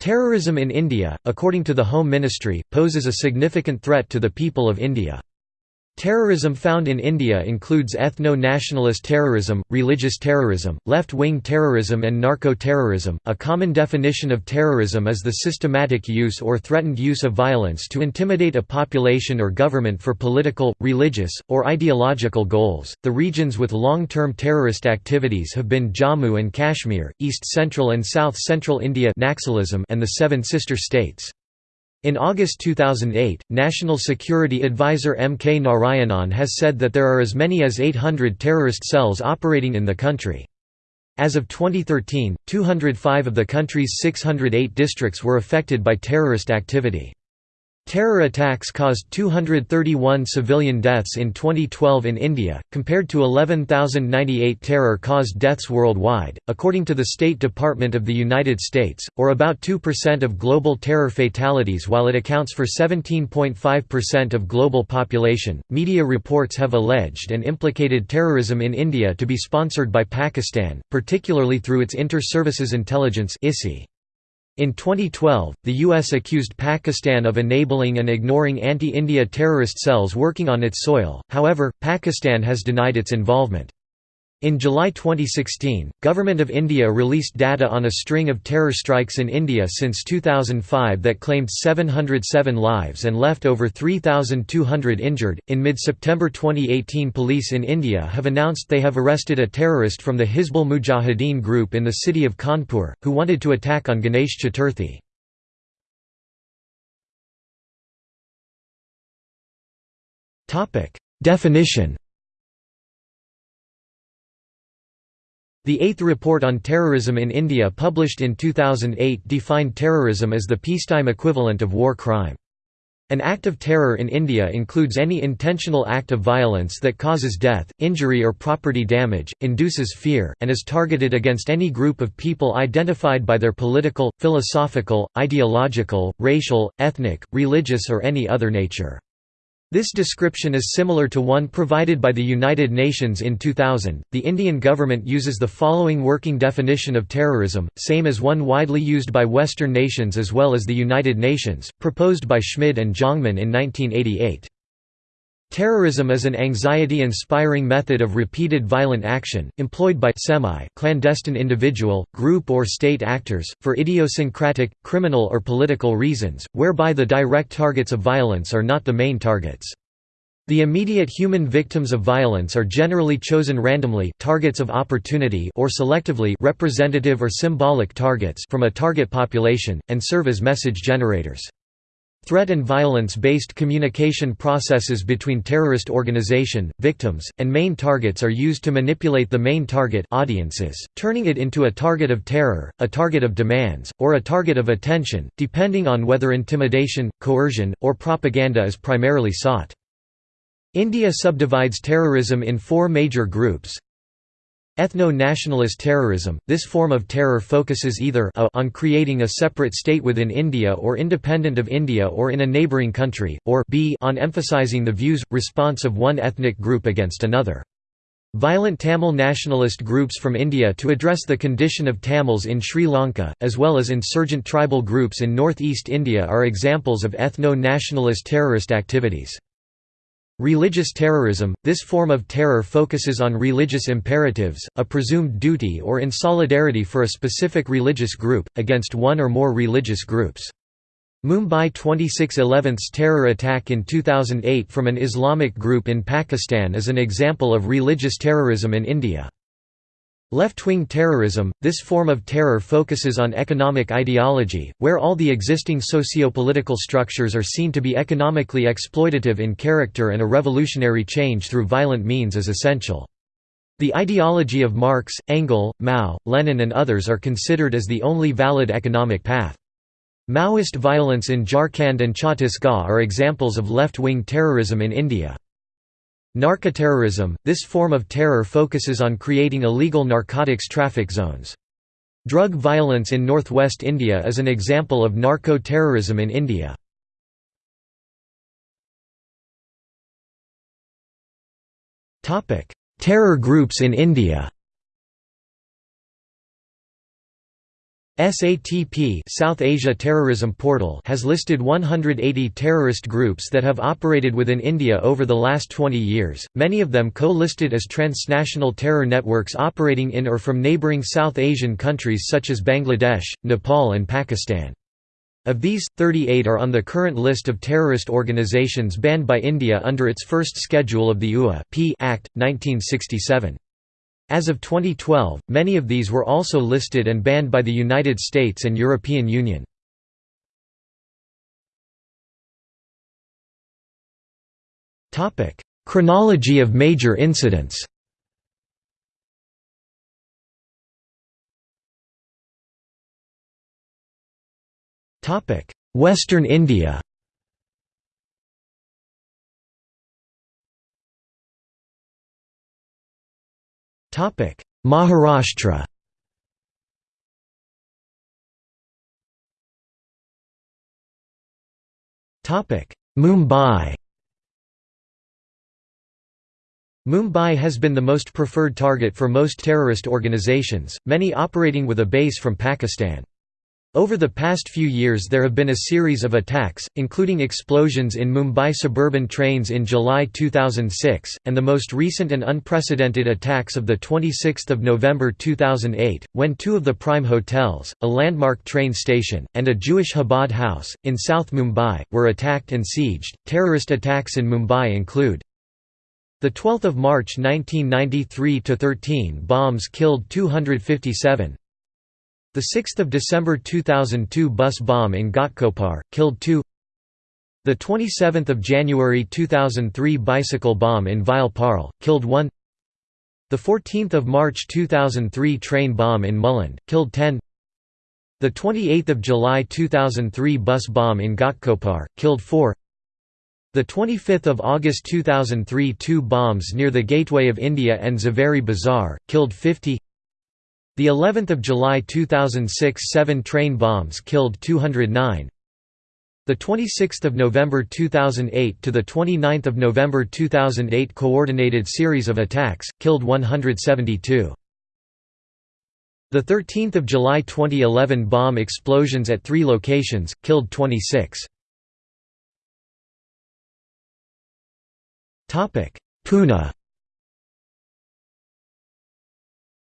Terrorism in India, according to the Home Ministry, poses a significant threat to the people of India. Terrorism found in India includes ethno-nationalist terrorism, religious terrorism, left-wing terrorism and narco-terrorism. A common definition of terrorism is the systematic use or threatened use of violence to intimidate a population or government for political, religious, or ideological goals. The regions with long-term terrorist activities have been Jammu and Kashmir, East Central and South Central India Naxalism and the Seven Sister States. In August 2008, National Security Advisor M. K. Narayanan has said that there are as many as 800 terrorist cells operating in the country. As of 2013, 205 of the country's 608 districts were affected by terrorist activity. Terror attacks caused 231 civilian deaths in 2012 in India, compared to 11,098 terror-caused deaths worldwide, according to the State Department of the United States, or about 2% of global terror fatalities while it accounts for 17.5% of global population. Media reports have alleged and implicated terrorism in India to be sponsored by Pakistan, particularly through its Inter-Services Intelligence (ISI). In 2012, the U.S. accused Pakistan of enabling and ignoring anti-India terrorist cells working on its soil, however, Pakistan has denied its involvement. In July 2016, Government of India released data on a string of terror strikes in India since 2005 that claimed 707 lives and left over 3,200 injured. In mid September 2018, police in India have announced they have arrested a terrorist from the Hizbul Mujahideen group in the city of Kanpur, who wanted to attack on Ganesh Chaturthi. Definition The Eighth Report on Terrorism in India published in 2008 defined terrorism as the peacetime equivalent of war crime. An act of terror in India includes any intentional act of violence that causes death, injury or property damage, induces fear, and is targeted against any group of people identified by their political, philosophical, ideological, racial, ethnic, religious or any other nature. This description is similar to one provided by the United Nations in 2000. The Indian government uses the following working definition of terrorism, same as one widely used by Western nations as well as the United Nations, proposed by Schmid and Jongman in 1988. Terrorism is an anxiety-inspiring method of repeated violent action, employed by semi-clandestine individual, group or state actors, for idiosyncratic, criminal or political reasons, whereby the direct targets of violence are not the main targets. The immediate human victims of violence are generally chosen randomly targets of opportunity or selectively representative or symbolic targets from a target population, and serve as message generators. Threat and violence-based communication processes between terrorist organization, victims, and main targets are used to manipulate the main target audiences, turning it into a target of terror, a target of demands, or a target of attention, depending on whether intimidation, coercion, or propaganda is primarily sought. India subdivides terrorism in four major groups Ethno-nationalist terrorism – This form of terror focuses either a on creating a separate state within India or independent of India or in a neighbouring country, or b on emphasizing the views, response of one ethnic group against another. Violent Tamil nationalist groups from India to address the condition of Tamils in Sri Lanka, as well as insurgent tribal groups in northeast India are examples of ethno-nationalist terrorist activities. Religious terrorism – This form of terror focuses on religious imperatives, a presumed duty or in solidarity for a specific religious group, against one or more religious groups. Mumbai 26/11's terror attack in 2008 from an Islamic group in Pakistan is an example of religious terrorism in India. Left-wing terrorism – This form of terror focuses on economic ideology, where all the existing socio-political structures are seen to be economically exploitative in character and a revolutionary change through violent means is essential. The ideology of Marx, Engels, Mao, Lenin and others are considered as the only valid economic path. Maoist violence in Jharkhand and Chhattisgarh are examples of left-wing terrorism in India. Narcoterrorism – This form of terror focuses on creating illegal narcotics traffic zones. Drug violence in northwest India is an example of narco-terrorism in India. Terror groups in India SATP South Asia Terrorism Portal has listed 180 terrorist groups that have operated within India over the last 20 years, many of them co-listed as transnational terror networks operating in or from neighbouring South Asian countries such as Bangladesh, Nepal and Pakistan. Of these, 38 are on the current list of terrorist organizations banned by India under its first schedule of the UA Act, 1967. As of 2012, many of these were also listed and banned by the United States and European Union. Chronology of major incidents Western India Maharashtra Mumbai Mumbai has been the most preferred target for most terrorist organizations, many operating with a base from Pakistan. Over the past few years there have been a series of attacks, including explosions in Mumbai suburban trains in July 2006, and the most recent and unprecedented attacks of 26 November 2008, when two of the Prime hotels, a landmark train station, and a Jewish Chabad house, in South Mumbai, were attacked and sieged. Terrorist attacks in Mumbai include the 12th of March 1993 to 13 bombs killed 257 the 6th of December 2002 bus bomb in Ghatkopar killed 2. The 27th of January 2003 bicycle bomb in Ville killed 1. The 14th of March 2003 train bomb in Mulund killed 10. The 28th of July 2003 bus bomb in Ghatkopar killed 4. The 25th of August 2003 two bombs near the Gateway of India and Zaveri Bazaar killed 50. The 11th of July 2006 seven train bombs killed 209. The 26th of November 2008 to the 29th of November 2008 coordinated series of attacks killed 172. The 13th of July 2011 bomb explosions at 3 locations killed 26. Topic: Pune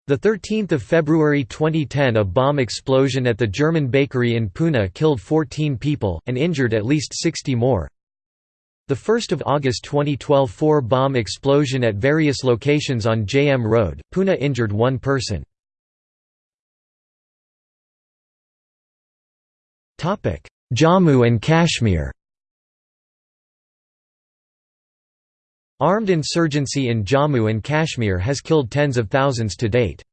The 13th of February 2010 a bomb explosion at the German bakery in Pune killed 14 people, and injured at least 60 more. The 1st of August 2012 four bomb explosion at various locations on JM Road, Pune injured one person. Jammu and Kashmir Armed insurgency in Jammu and Kashmir has killed tens of thousands to date.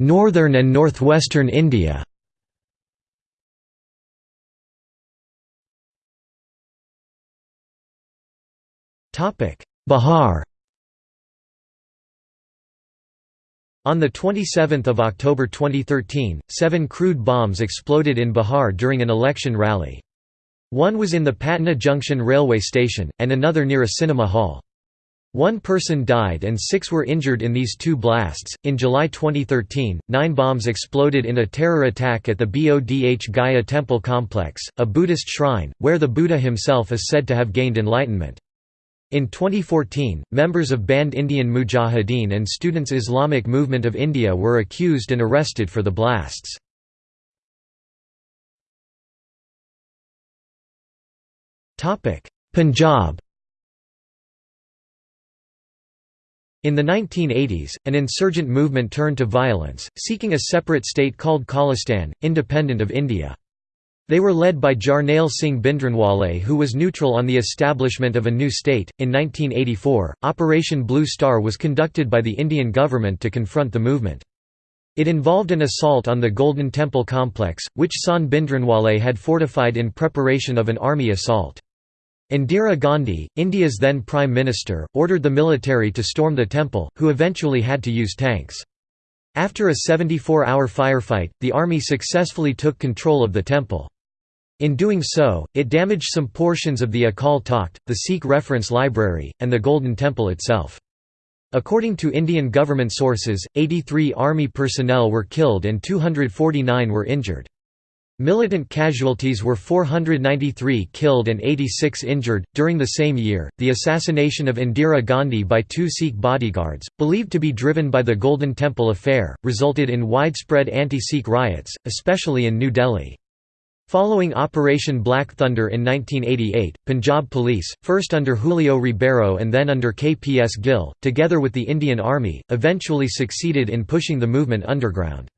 Northern and northwestern India Bihar On 27 October 2013, seven crude bombs exploded in Bihar during an election rally. One was in the Patna Junction railway station, and another near a cinema hall. One person died and six were injured in these two blasts. In July 2013, nine bombs exploded in a terror attack at the Bodh Gaya temple complex, a Buddhist shrine, where the Buddha himself is said to have gained enlightenment. In 2014, members of banned Indian Mujahideen and Students Islamic Movement of India were accused and arrested for the blasts. Punjab In the 1980s, an insurgent movement turned to violence, seeking a separate state called Khalistan, independent of India. They were led by Jarnail Singh Bhindranwale, who was neutral on the establishment of a new state. In 1984, Operation Blue Star was conducted by the Indian government to confront the movement. It involved an assault on the Golden Temple complex, which San Bhindranwale had fortified in preparation of an army assault. Indira Gandhi, India's then Prime Minister, ordered the military to storm the temple, who eventually had to use tanks. After a 74-hour firefight, the army successfully took control of the temple. In doing so, it damaged some portions of the Akal Takht, the Sikh reference library, and the Golden Temple itself. According to Indian government sources, 83 army personnel were killed and 249 were injured. Militant casualties were 493 killed and 86 injured. During the same year, the assassination of Indira Gandhi by two Sikh bodyguards, believed to be driven by the Golden Temple affair, resulted in widespread anti Sikh riots, especially in New Delhi. Following Operation Black Thunder in 1988, Punjab Police, first under Julio Ribeiro and then under KPS Gill, together with the Indian Army, eventually succeeded in pushing the movement underground.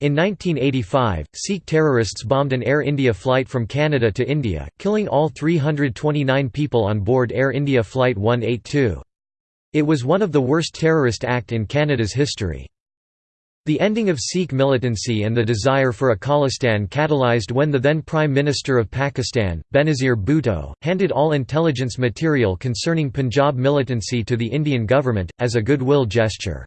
In 1985, Sikh terrorists bombed an Air India flight from Canada to India, killing all 329 people on board Air India Flight 182. It was one of the worst terrorist act in Canada's history. The ending of Sikh militancy and the desire for a Khalistan catalyzed when the then Prime Minister of Pakistan, Benazir Bhutto, handed all intelligence material concerning Punjab militancy to the Indian government, as a goodwill gesture.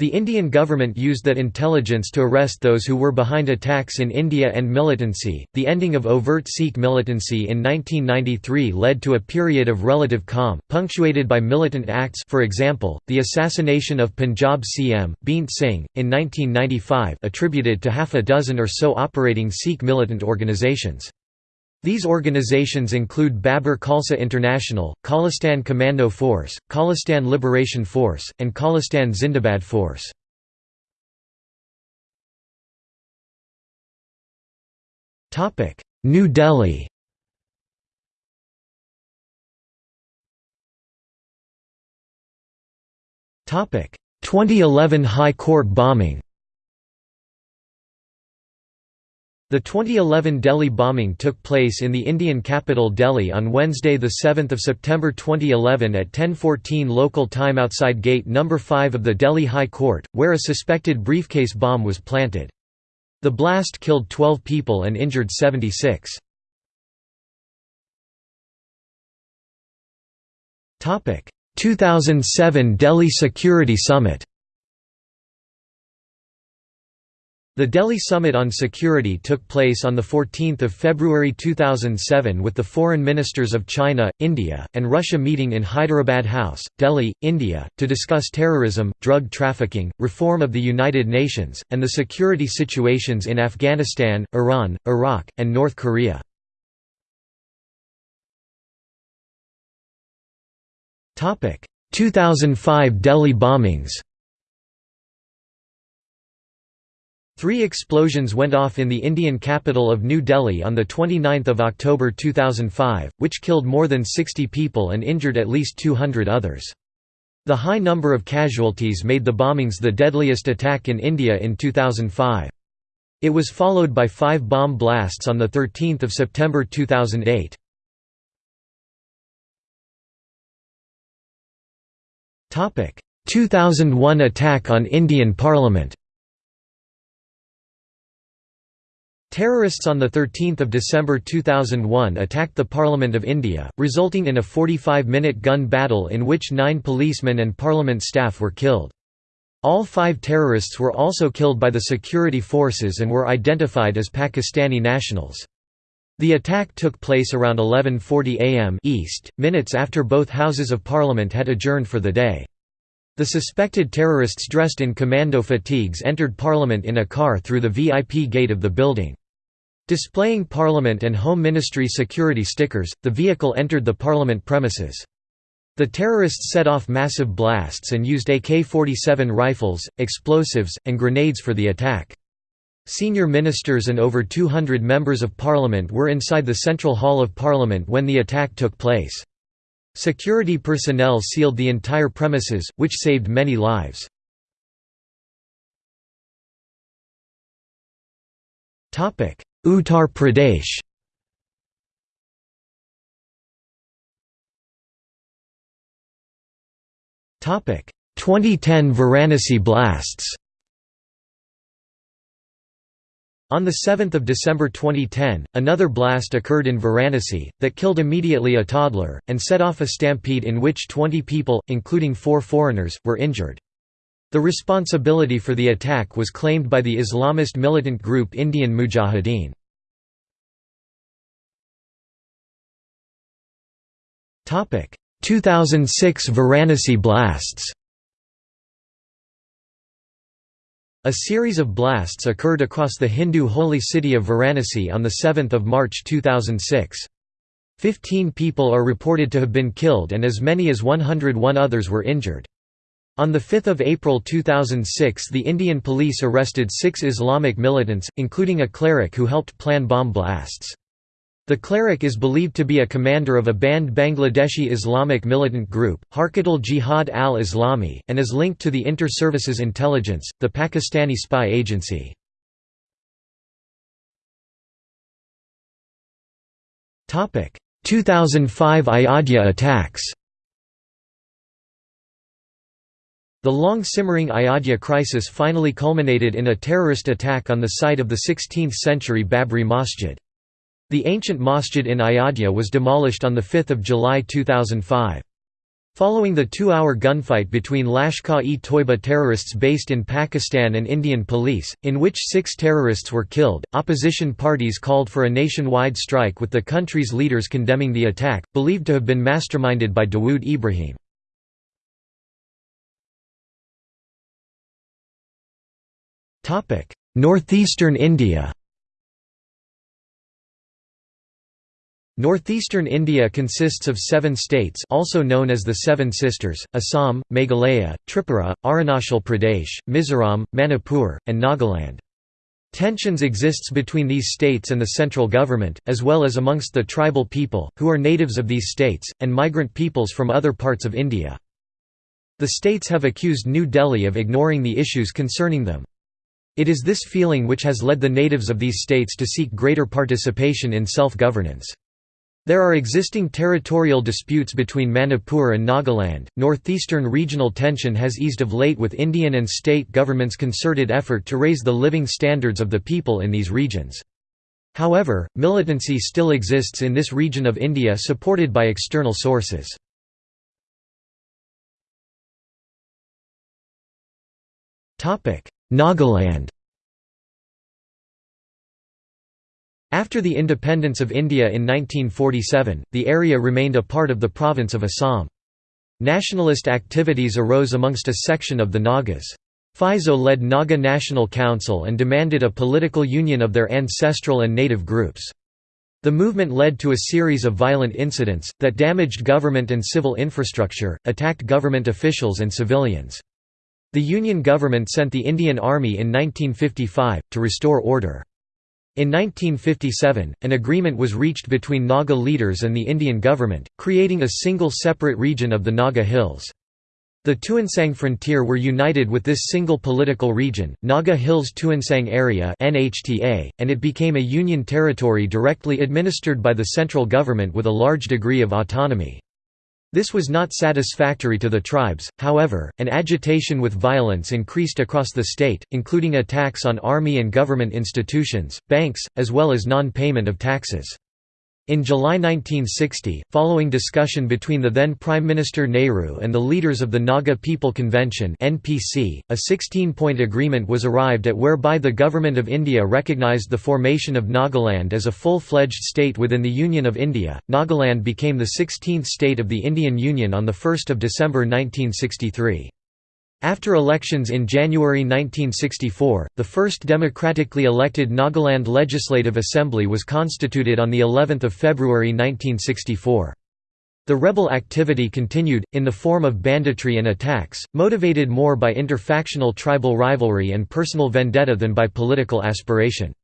The Indian government used that intelligence to arrest those who were behind attacks in India and militancy. The ending of overt Sikh militancy in 1993 led to a period of relative calm, punctuated by militant acts for example, the assassination of Punjab CM, Beant Singh, in 1995 attributed to half a dozen or so operating Sikh militant organisations. These organizations include Babbar Khalsa International, Khalistan Commando Force, Khalistan Liberation Force, and Khalistan Zindabad Force. New Delhi Topic 2011 High Court bombing The 2011 Delhi bombing took place in the Indian capital Delhi on Wednesday 7 September 2011 at 10.14 local time outside Gate No. 5 of the Delhi High Court, where a suspected briefcase bomb was planted. The blast killed 12 people and injured 76. Topic: 2007 Delhi Security Summit The Delhi Summit on Security took place on 14 February 2007 with the foreign ministers of China, India, and Russia meeting in Hyderabad House, Delhi, India, to discuss terrorism, drug trafficking, reform of the United Nations, and the security situations in Afghanistan, Iran, Iraq, and North Korea. Topic: 2005 Delhi bombings. Three explosions went off in the Indian capital of New Delhi on 29 October 2005, which killed more than 60 people and injured at least 200 others. The high number of casualties made the bombings the deadliest attack in India in 2005. It was followed by five bomb blasts on 13 September 2008. Topic: 2001 attack on Indian Parliament. Terrorists on 13 December 2001 attacked the Parliament of India, resulting in a 45-minute gun battle in which nine policemen and parliament staff were killed. All five terrorists were also killed by the security forces and were identified as Pakistani nationals. The attack took place around 11.40 am East, minutes after both Houses of Parliament had adjourned for the day. The suspected terrorists dressed in commando fatigues entered Parliament in a car through the VIP gate of the building. Displaying Parliament and Home Ministry security stickers, the vehicle entered the Parliament premises. The terrorists set off massive blasts and used AK-47 rifles, explosives, and grenades for the attack. Senior ministers and over 200 members of parliament were inside the Central Hall of Parliament when the attack took place. Security personnel sealed the entire premises, which saved many lives. Uttar Pradesh. Topic. 2010 Varanasi blasts. On 7 December 2010, another blast occurred in Varanasi, that killed immediately a toddler, and set off a stampede in which 20 people, including four foreigners, were injured. The responsibility for the attack was claimed by the Islamist militant group Indian Mujahideen. Topic: 2006 Varanasi blasts A series of blasts occurred across the Hindu holy city of Varanasi on 7 March 2006. Fifteen people are reported to have been killed and as many as 101 others were injured. On 5 April 2006 the Indian police arrested six Islamic militants, including a cleric who helped plan bomb blasts. The cleric is believed to be a commander of a banned Bangladeshi Islamic militant group, Harkatul Jihad al-Islami, and is linked to the Inter-Services Intelligence, the Pakistani spy agency. Topic: 2005 Ayodhya attacks The long-simmering Ayodhya crisis finally culminated in a terrorist attack on the site of the 16th-century Babri Masjid. The ancient masjid in Ayodhya was demolished on 5 July 2005. Following the two-hour gunfight between Lashkar-e-Toiba terrorists based in Pakistan and Indian police, in which six terrorists were killed, opposition parties called for a nationwide strike with the country's leaders condemning the attack, believed to have been masterminded by Dawood Ibrahim. Northeastern India Northeastern India consists of seven states also known as the Seven Sisters, Assam, Meghalaya, Tripura, Arunachal Pradesh, Mizoram, Manipur, and Nagaland. Tensions exists between these states and the central government, as well as amongst the tribal people, who are natives of these states, and migrant peoples from other parts of India. The states have accused New Delhi of ignoring the issues concerning them. It is this feeling which has led the natives of these states to seek greater participation in self-governance. There are existing territorial disputes between Manipur and Nagaland. Northeastern regional tension has eased of late with Indian and state governments' concerted effort to raise the living standards of the people in these regions. However, militancy still exists in this region of India supported by external sources. Nagaland After the independence of India in 1947, the area remained a part of the province of Assam. Nationalist activities arose amongst a section of the Nagas. Phizo led Naga National Council and demanded a political union of their ancestral and native groups. The movement led to a series of violent incidents, that damaged government and civil infrastructure, attacked government officials and civilians. The Union government sent the Indian Army in 1955, to restore order. In 1957, an agreement was reached between Naga leaders and the Indian government, creating a single separate region of the Naga Hills. The Tuensang frontier were united with this single political region, Naga Hills Tuensang Area and it became a union territory directly administered by the central government with a large degree of autonomy. This was not satisfactory to the tribes, however, and agitation with violence increased across the state, including attacks on army and government institutions, banks, as well as non-payment of taxes. In July 1960, following discussion between the then Prime Minister Nehru and the leaders of the Naga People Convention (NPC), a 16-point agreement was arrived at whereby the Government of India recognised the formation of Nagaland as a full-fledged state within the Union of India. Nagaland became the 16th state of the Indian Union on the 1st of December 1963. After elections in January 1964, the first democratically elected Nagaland Legislative Assembly was constituted on the 11th of February 1964. The rebel activity continued, in the form of banditry and attacks, motivated more by interfactional tribal rivalry and personal vendetta than by political aspiration.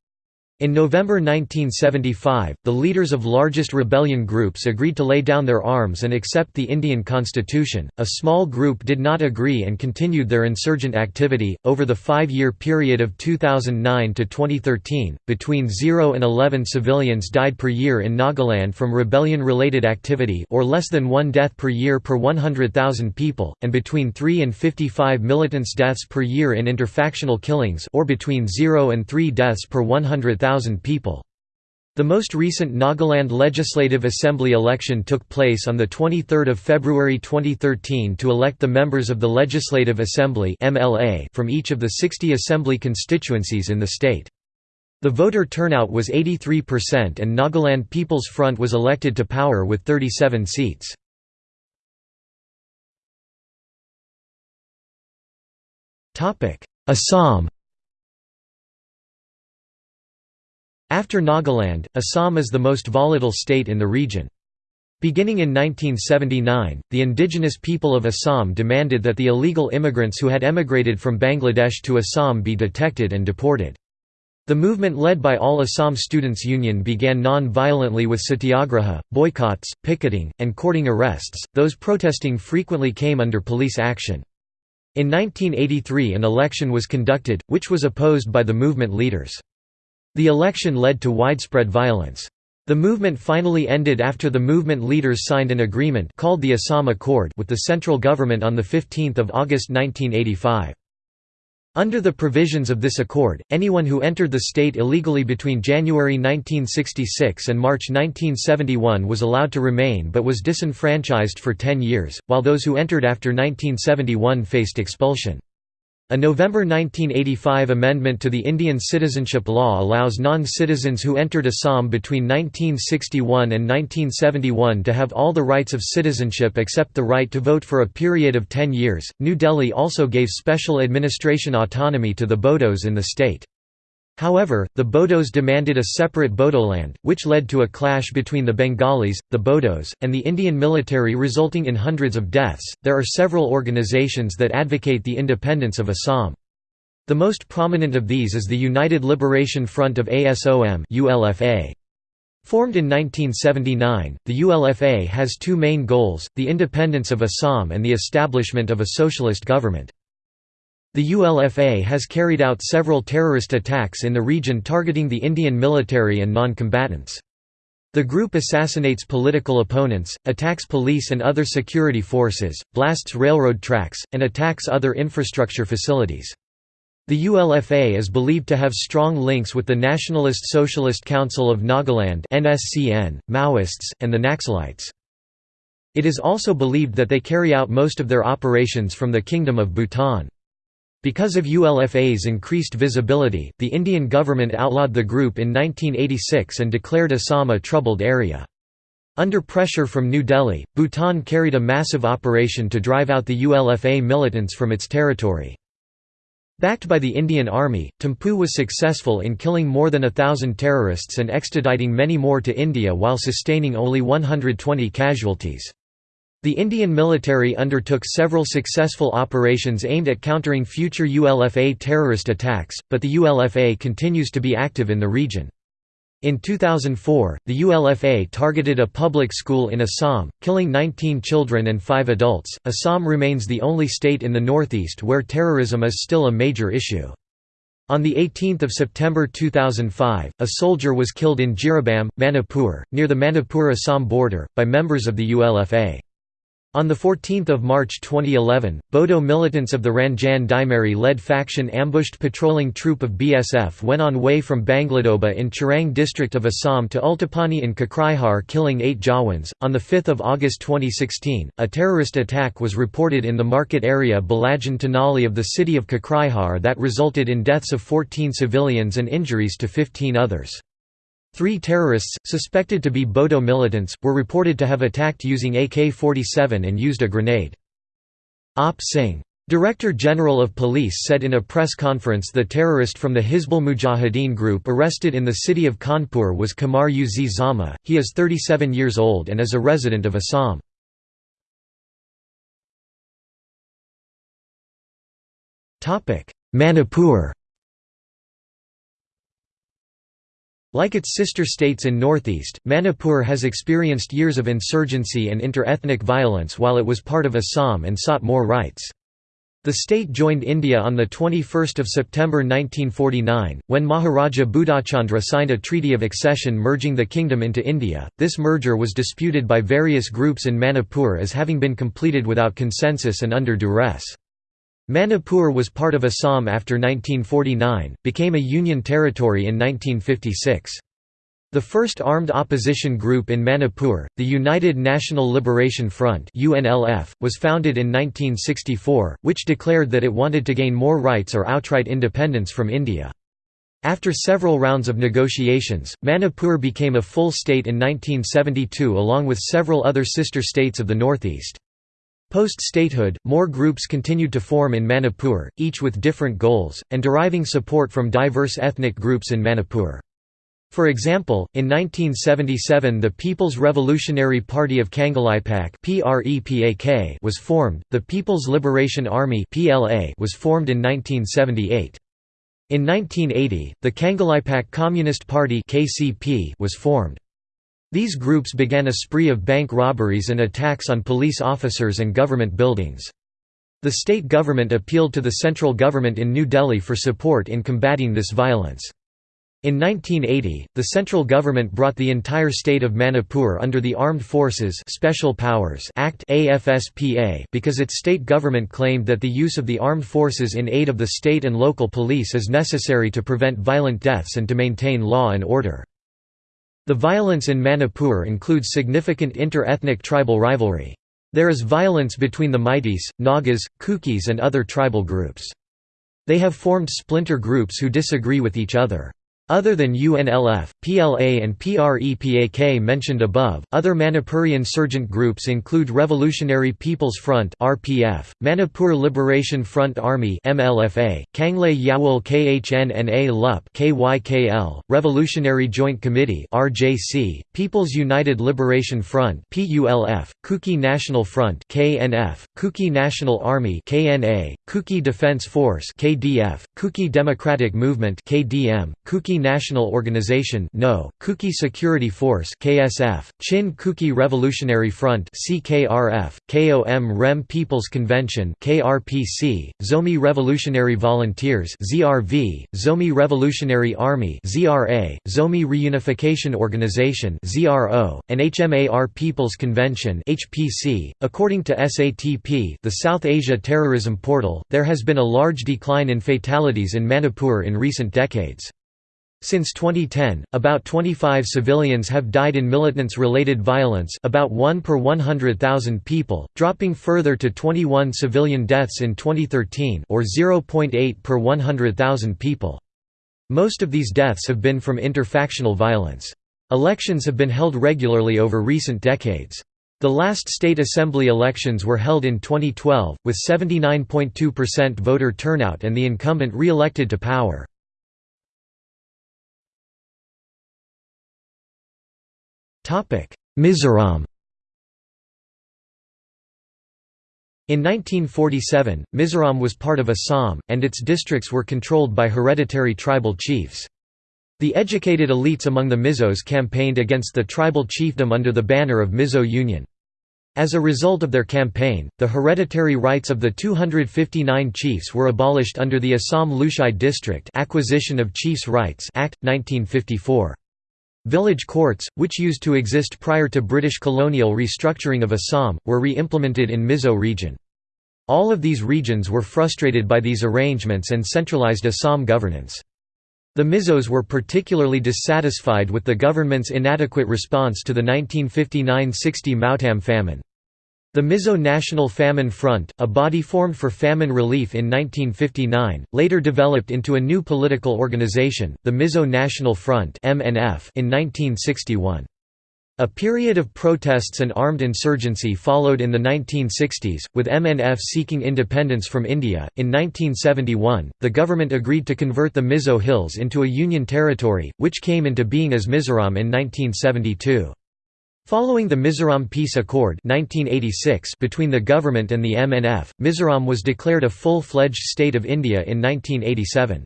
In November 1975, the leaders of largest rebellion groups agreed to lay down their arms and accept the Indian constitution. A small group did not agree and continued their insurgent activity. Over the five year period of 2009 to 2013, between 0 and 11 civilians died per year in Nagaland from rebellion related activity, or less than one death per year per 100,000 people, and between 3 and 55 militants' deaths per year in interfactional killings, or between 0 and 3 deaths per 100,000 100,000 people. The most recent Nagaland Legislative Assembly election took place on 23 February 2013 to elect the members of the Legislative Assembly from each of the 60 assembly constituencies in the state. The voter turnout was 83% and Nagaland People's Front was elected to power with 37 seats. Assam After Nagaland, Assam is the most volatile state in the region. Beginning in 1979, the indigenous people of Assam demanded that the illegal immigrants who had emigrated from Bangladesh to Assam be detected and deported. The movement led by All Assam Students Union began non-violently with satyagraha, boycotts, picketing, and courting arrests, those protesting frequently came under police action. In 1983 an election was conducted, which was opposed by the movement leaders. The election led to widespread violence. The movement finally ended after the movement leaders signed an agreement called the Assam Accord with the central government on 15 August 1985. Under the provisions of this accord, anyone who entered the state illegally between January 1966 and March 1971 was allowed to remain but was disenfranchised for 10 years, while those who entered after 1971 faced expulsion. A November 1985 amendment to the Indian citizenship law allows non-citizens who entered Assam between 1961 and 1971 to have all the rights of citizenship except the right to vote for a period of 10 years. New Delhi also gave special administration autonomy to the Bodos in the state. However, the Bodos demanded a separate Bodoland, which led to a clash between the Bengalis, the Bodos, and the Indian military, resulting in hundreds of deaths. There are several organizations that advocate the independence of Assam. The most prominent of these is the United Liberation Front of ASOM (ULFA). Formed in 1979, the ULFA has two main goals: the independence of Assam and the establishment of a socialist government. The ULFA has carried out several terrorist attacks in the region targeting the Indian military and non-combatants. The group assassinates political opponents, attacks police and other security forces, blasts railroad tracks, and attacks other infrastructure facilities. The ULFA is believed to have strong links with the Nationalist Socialist Council of Nagaland (NSCN), Maoists, and the Naxalites. It is also believed that they carry out most of their operations from the Kingdom of Bhutan. Because of ULFA's increased visibility, the Indian government outlawed the group in 1986 and declared Assam a troubled area. Under pressure from New Delhi, Bhutan carried a massive operation to drive out the ULFA militants from its territory. Backed by the Indian Army, Thimphu was successful in killing more than a thousand terrorists and extraditing many more to India while sustaining only 120 casualties. The Indian military undertook several successful operations aimed at countering future ULFA terrorist attacks, but the ULFA continues to be active in the region. In 2004, the ULFA targeted a public school in Assam, killing 19 children and 5 adults. Assam remains the only state in the northeast where terrorism is still a major issue. On 18 September 2005, a soldier was killed in Jiribam, Manipur, near the Manipur-Assam border, by members of the ULFA. On 14 March 2011, Bodo militants of the Ranjan Daimari-led faction ambushed patrolling troop of BSF when on way from Bangladoba in Chirang district of Assam to Ultapani in Kokrajhar killing eight Jawans. On 5 August 2016, a terrorist attack was reported in the market area Balajan Tiniali of the city of Kokrajhar that resulted in deaths of 14 civilians and injuries to 15 others. Three terrorists, suspected to be Bodo militants, were reported to have attacked using AK-47 and used a grenade. Op Singh. Director General of Police said in a press conference the terrorist from the Hizbul Mujahideen group arrested in the city of Kanpur was Kamar Uz Zama, he is 37 years old and is a resident of Assam. Manipur Like its sister states in northeast, Manipur has experienced years of insurgency and inter-ethnic violence while it was part of Assam and sought more rights. The state joined India on 21 September 1949, when Maharaja Bodhchandra signed a treaty of accession merging the kingdom into India. This merger was disputed by various groups in Manipur as having been completed without consensus and under duress. Manipur was part of Assam after 1949, became a union territory in 1956. The first armed opposition group in Manipur, the United National Liberation Front UNLF, was founded in 1964, which declared that it wanted to gain more rights or outright independence from India. After several rounds of negotiations, Manipur became a full state in 1972 along with several other sister states of the northeast. Post-statehood, more groups continued to form in Manipur, each with different goals, and deriving support from diverse ethnic groups in Manipur. For example, in 1977 the People's Revolutionary Party of Kangleipak was formed, the People's Liberation Army was formed in 1978. In 1980, the Kangleipak Communist Party was formed. These groups began a spree of bank robberies and attacks on police officers and government buildings. The state government appealed to the central government in New Delhi for support in combating this violence. In 1980, the central government brought the entire state of Manipur under the Armed Forces Special Powers Act AFSPA because its state government claimed that the use of the armed forces in aid of the state and local police is necessary to prevent violent deaths and to maintain law and order. The violence in Manipur includes significant inter-ethnic tribal rivalry. There is violence between the Meiteis, Nagas, Kukis and other tribal groups. They have formed splinter groups who disagree with each other. Other than UNLF, PLA and PREPAK mentioned above, other Manipuri insurgent groups include Revolutionary People's Front (RPF), Manipur Liberation Front Army (MLFA), Kanglei Yawol Kanna Lup (KYKL), Revolutionary Joint Committee (RJC), People's United Liberation Front (PULF), Kuki National Front (KNF), Kuki National Army (KNA), Kuki Defense Force (KDF), Kuki Democratic Movement (KDM), Kuki National Organization no, Kuki Security Force KSF, Chin Kuki Revolutionary Front CKRF, KOM REM People's Convention KRPC, Zomi Revolutionary Volunteers ZRV, Zomi Revolutionary Army ZRA, Zomi Reunification Organization ZRO, and HMAR People's Convention HPC. .According to SATP the South Asia Terrorism Portal, there has been a large decline in fatalities in Manipur in recent decades. Since 2010, about 25 civilians have died in militants-related violence about 1 per 100,000 people, dropping further to 21 civilian deaths in 2013 or 0.8 per 100,000 people. Most of these deaths have been from interfactional violence. Elections have been held regularly over recent decades. The last state assembly elections were held in 2012, with 79.2% voter turnout and the incumbent re-elected to power. Mizoram In 1947, Mizoram was part of Assam, and its districts were controlled by hereditary tribal chiefs. The educated elites among the Mizos campaigned against the tribal chiefdom under the banner of Mizo Union. As a result of their campaign, the hereditary rights of the 259 chiefs were abolished under the Assam Lushai District Acquisition of Chiefs' Rights Act, 1954. Village courts, which used to exist prior to British colonial restructuring of Assam, were re-implemented in Mizo region. All of these regions were frustrated by these arrangements and centralized Assam governance. The Mizos were particularly dissatisfied with the government's inadequate response to the 1959–60 Mautam famine. The Mizo National Famine Front, a body formed for famine relief in 1959, later developed into a new political organization, the Mizo National Front in 1961. A period of protests and armed insurgency followed in the 1960s, with MNF seeking independence from India. In 1971, the government agreed to convert the Mizo Hills into a union territory, which came into being as Mizoram in 1972. Following the Mizoram Peace Accord 1986 between the government and the MNF, Mizoram was declared a full-fledged state of India in 1987.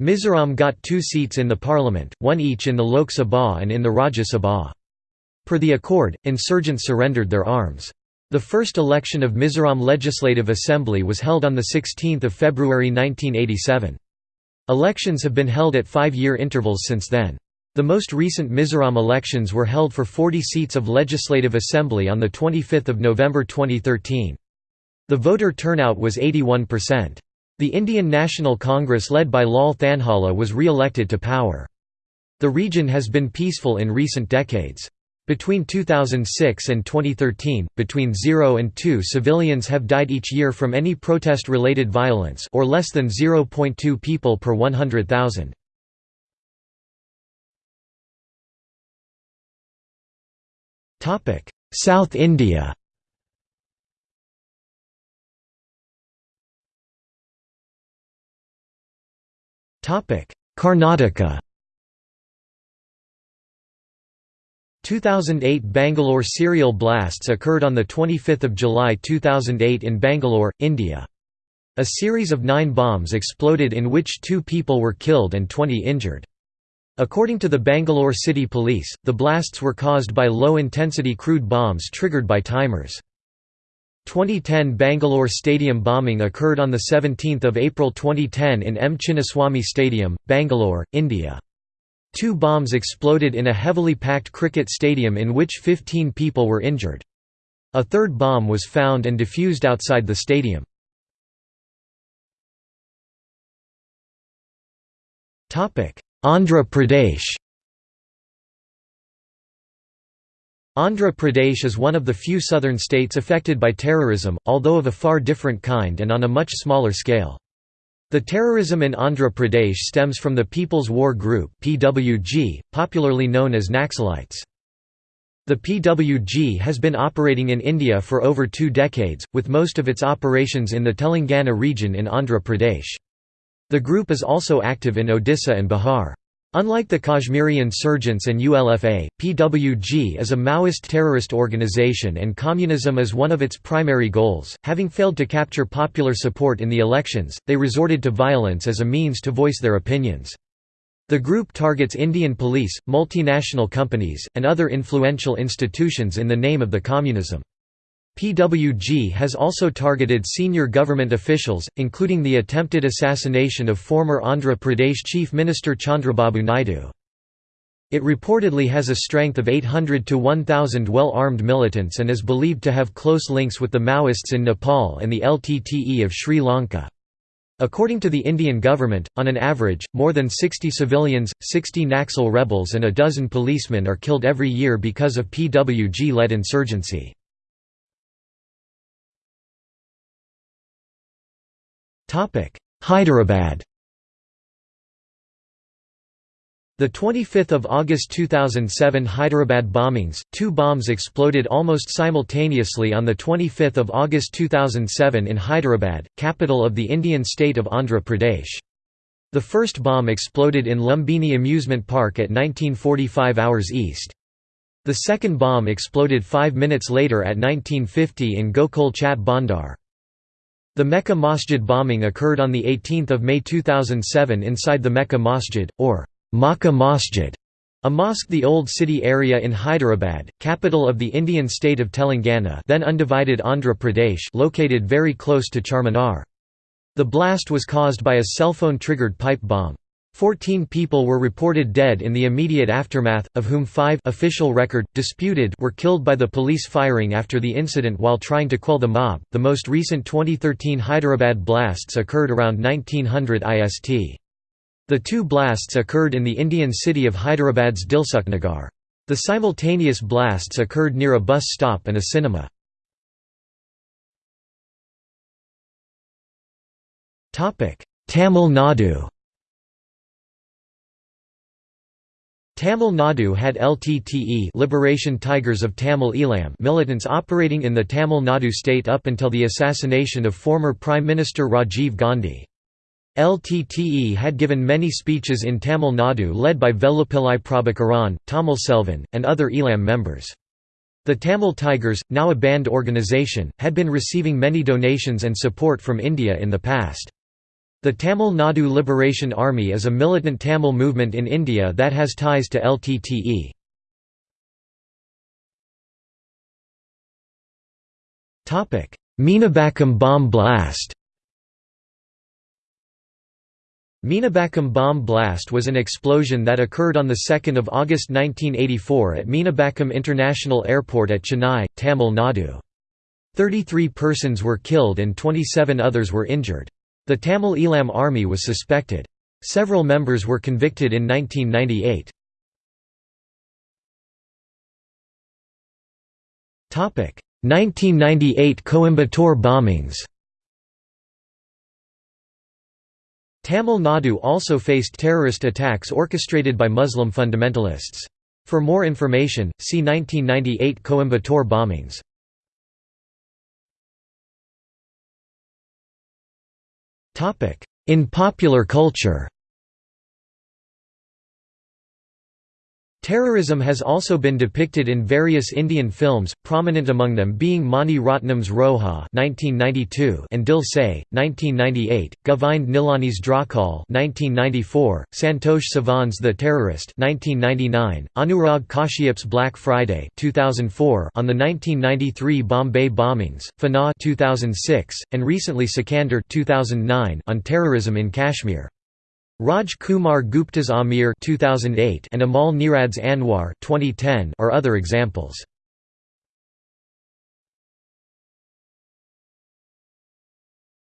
Mizoram got two seats in the parliament, one each in the Lok Sabha and in the Rajya Sabha. Per the accord, insurgents surrendered their arms. The first election of Mizoram Legislative Assembly was held on 16 February 1987. Elections have been held at five-year intervals since then. The most recent Mizoram elections were held for 40 seats of Legislative Assembly on 25 November 2013. The voter turnout was 81%. The Indian National Congress led by Lal Thanhawla was re-elected to power. The region has been peaceful in recent decades. Between 2006 and 2013, between 0 and 2 civilians have died each year from any protest-related violence or less than 0.2 people per 100,000. Topic: South India. Topic: Karnataka. 2008 Bangalore serial blasts occurred on 25 July 2008 in Bangalore, India. A series of nine bombs exploded in which two people were killed and 20 injured. According to the Bangalore City Police, the blasts were caused by low-intensity crude bombs triggered by timers. 2010 Bangalore Stadium bombing occurred on 17 April 2010 in M. Chinnaswamy Stadium, Bangalore, India. Two bombs exploded in a heavily packed cricket stadium in which 15 people were injured. A third bomb was found and defused outside the stadium. Andhra Pradesh Andhra Pradesh is one of the few southern states affected by terrorism, although of a far different kind and on a much smaller scale. The terrorism in Andhra Pradesh stems from the People's War Group (PWG), popularly known as Naxalites. The PWG has been operating in India for over two decades, with most of its operations in the Telangana region in Andhra Pradesh. The group is also active in Odisha and Bihar. Unlike the Kashmiri insurgents and ULFA, PWG is a Maoist terrorist organization and communism is one of its primary goals. Having failed to capture popular support in the elections, they resorted to violence as a means to voice their opinions. The group targets Indian police, multinational companies, and other influential institutions in the name of the communism. PWG has also targeted senior government officials, including the attempted assassination of former Andhra Pradesh Chief Minister Chandrababu Naidu. It reportedly has a strength of 800 to 1,000 well-armed militants and is believed to have close links with the Maoists in Nepal and the LTTE of Sri Lanka. According to the Indian government, on an average, more than 60 civilians, 60 Naxal rebels and a dozen policemen are killed every year because of PWG-led insurgency. Hyderabad The 25th of August 2007 Hyderabad bombings, two bombs exploded almost simultaneously on the 25th of August 2007 in Hyderabad, capital of the Indian state of Andhra Pradesh. The first bomb exploded in Lumbini Amusement Park at 1945 hours east. The second bomb exploded five minutes later at 1950 in Gokul Chat Bhandar. The Mecca Masjid bombing occurred on 18 May 2007 inside the Mecca Masjid, or Makkah Masjid, a mosque the old city area in Hyderabad, capital of the Indian state of Telangana then undivided Andhra Pradesh located very close to Charminar. The blast was caused by a cell phone-triggered pipe bomb. Fourteen people were reported dead in the immediate aftermath, of whom five official record, disputed were killed by the police firing after the incident while trying to quell the mob. The most recent 2013 Hyderabad blasts occurred around 1900 IST. The two blasts occurred in the Indian city of Hyderabad's Dilsukhnagar. The simultaneous blasts occurred near a bus stop and a cinema. Tamil Nadu Tamil Nadu had LTTE Liberation Tigers of Tamil Eelam militants operating in the Tamil Nadu state up until the assassination of former Prime Minister Rajiv Gandhi. LTTE had given many speeches in Tamil Nadu led by Velupillai Prabhakaran, Tamil Selvan, and other Eelam members. The Tamil Tigers, now a banned organisation, had been receiving many donations and support from India in the past. The Tamil Nadu Liberation Army is a militant Tamil movement in India that has ties to LTTE. Meenambakkam bomb blast Meenambakkam bomb blast was an explosion that occurred on 2 August 1984 at Meenambakkam International Airport at Chennai, Tamil Nadu. 33 persons were killed and 27 others were injured. The Tamil Eelam army was suspected. Several members were convicted in 1998. 1998 Coimbatore bombings Tamil Nadu also faced terrorist attacks orchestrated by Muslim fundamentalists. For more information, see 1998 Coimbatore bombings. In popular culture Terrorism has also been depicted in various Indian films, prominent among them being Mani Ratnam's (1992) and Dil Se (1998), Govind Nihalani's Drohkaal (1994), Santosh Sivan's The Terrorist (1999), Anurag Kashyap's Black Friday (2004) on the 1993 Bombay bombings, Fana (2006), and recently Sikandar (2009) on terrorism in Kashmir. Raj Kumar Gupta's Aamir 2008 and Amal Neerad's Anwar 2010 are other examples.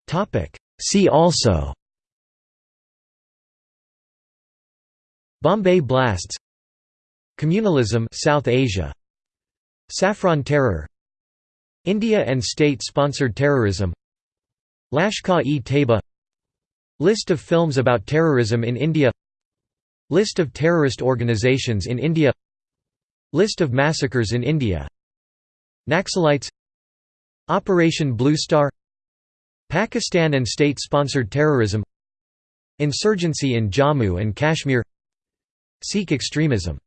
Topic See also Bombay Blasts Communalism South Asia Saffron Terror India and state-sponsored terrorism Lashkar-e-Taiba List of films about terrorism in India. List of terrorist organizations in India. List of massacres in India. Naxalites. Operation Blue Star. Pakistan and state-sponsored terrorism. Insurgency in Jammu and Kashmir. Sikh extremism